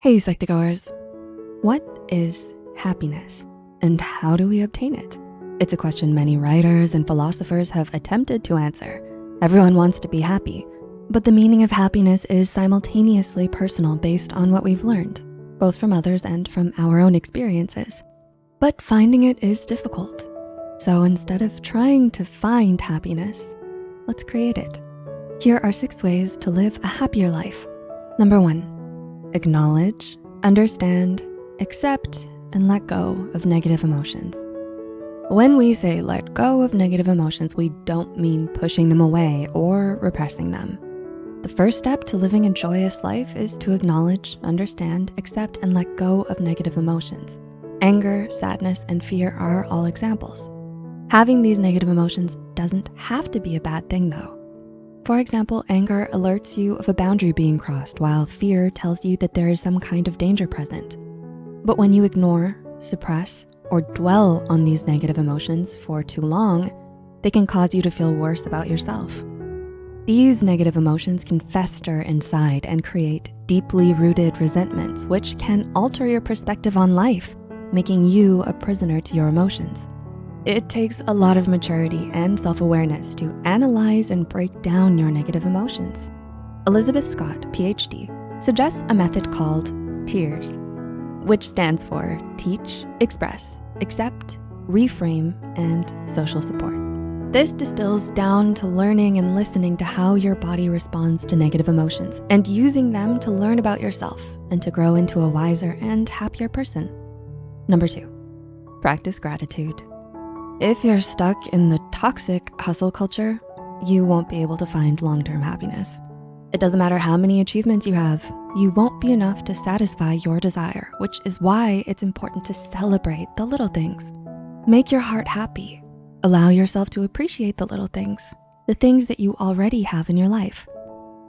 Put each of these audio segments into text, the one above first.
Hey, Psych2Goers. What is happiness and how do we obtain it? It's a question many writers and philosophers have attempted to answer. Everyone wants to be happy, but the meaning of happiness is simultaneously personal based on what we've learned, both from others and from our own experiences. But finding it is difficult. So instead of trying to find happiness, let's create it. Here are six ways to live a happier life. Number one, Acknowledge, understand, accept, and let go of negative emotions. When we say let go of negative emotions, we don't mean pushing them away or repressing them. The first step to living a joyous life is to acknowledge, understand, accept, and let go of negative emotions. Anger, sadness, and fear are all examples. Having these negative emotions doesn't have to be a bad thing though. For example, anger alerts you of a boundary being crossed while fear tells you that there is some kind of danger present. But when you ignore, suppress, or dwell on these negative emotions for too long, they can cause you to feel worse about yourself. These negative emotions can fester inside and create deeply rooted resentments, which can alter your perspective on life, making you a prisoner to your emotions. It takes a lot of maturity and self-awareness to analyze and break down your negative emotions. Elizabeth Scott, PhD, suggests a method called TEARS, which stands for Teach, Express, Accept, Reframe, and Social Support. This distills down to learning and listening to how your body responds to negative emotions and using them to learn about yourself and to grow into a wiser and happier person. Number two, practice gratitude. If you're stuck in the toxic hustle culture, you won't be able to find long-term happiness. It doesn't matter how many achievements you have, you won't be enough to satisfy your desire, which is why it's important to celebrate the little things. Make your heart happy. Allow yourself to appreciate the little things, the things that you already have in your life.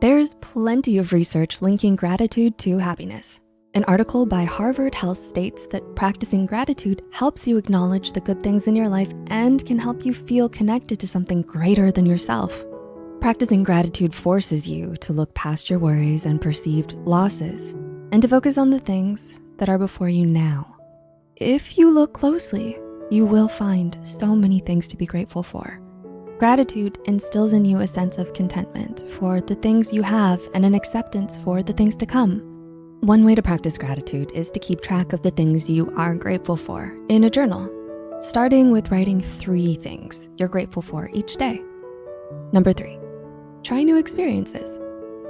There's plenty of research linking gratitude to happiness. An article by Harvard Health states that practicing gratitude helps you acknowledge the good things in your life and can help you feel connected to something greater than yourself. Practicing gratitude forces you to look past your worries and perceived losses and to focus on the things that are before you now. If you look closely, you will find so many things to be grateful for. Gratitude instills in you a sense of contentment for the things you have and an acceptance for the things to come. One way to practice gratitude is to keep track of the things you are grateful for in a journal, starting with writing three things you're grateful for each day. Number three, try new experiences.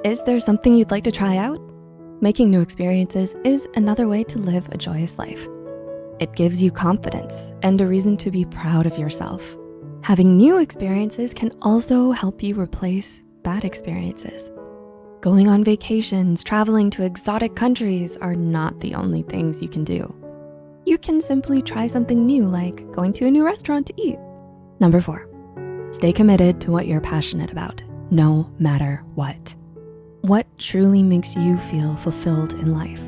Is there something you'd like to try out? Making new experiences is another way to live a joyous life. It gives you confidence and a reason to be proud of yourself. Having new experiences can also help you replace bad experiences. Going on vacations, traveling to exotic countries are not the only things you can do. You can simply try something new like going to a new restaurant to eat. Number four, stay committed to what you're passionate about, no matter what. What truly makes you feel fulfilled in life?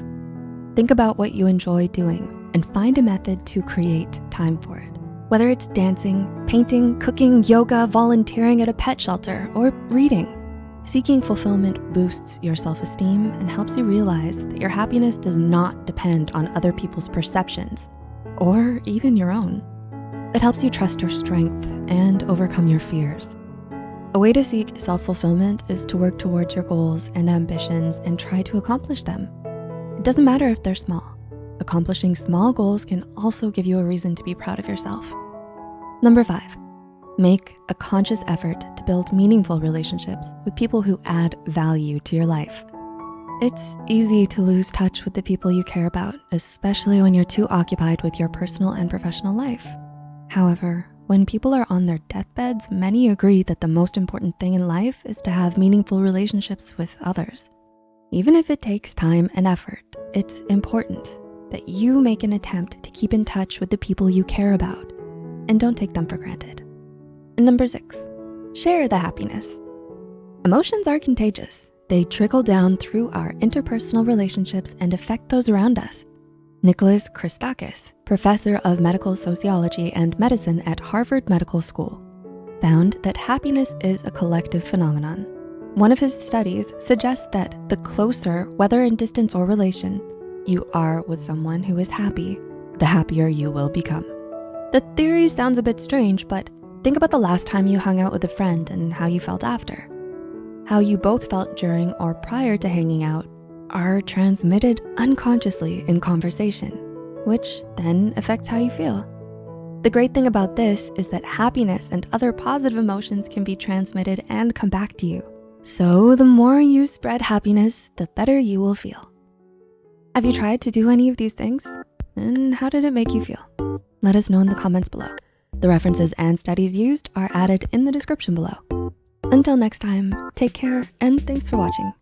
Think about what you enjoy doing and find a method to create time for it. Whether it's dancing, painting, cooking, yoga, volunteering at a pet shelter, or reading, Seeking fulfillment boosts your self-esteem and helps you realize that your happiness does not depend on other people's perceptions or even your own. It helps you trust your strength and overcome your fears. A way to seek self-fulfillment is to work towards your goals and ambitions and try to accomplish them. It doesn't matter if they're small. Accomplishing small goals can also give you a reason to be proud of yourself. Number five, Make a conscious effort to build meaningful relationships with people who add value to your life. It's easy to lose touch with the people you care about, especially when you're too occupied with your personal and professional life. However, when people are on their deathbeds, many agree that the most important thing in life is to have meaningful relationships with others. Even if it takes time and effort, it's important that you make an attempt to keep in touch with the people you care about and don't take them for granted. Number six, share the happiness. Emotions are contagious. They trickle down through our interpersonal relationships and affect those around us. Nicholas Christakis, professor of medical sociology and medicine at Harvard Medical School, found that happiness is a collective phenomenon. One of his studies suggests that the closer, whether in distance or relation, you are with someone who is happy, the happier you will become. The theory sounds a bit strange, but think about the last time you hung out with a friend and how you felt after. How you both felt during or prior to hanging out are transmitted unconsciously in conversation, which then affects how you feel. The great thing about this is that happiness and other positive emotions can be transmitted and come back to you. So the more you spread happiness, the better you will feel. Have you tried to do any of these things? And how did it make you feel? Let us know in the comments below. The references and studies used are added in the description below. Until next time, take care and thanks for watching.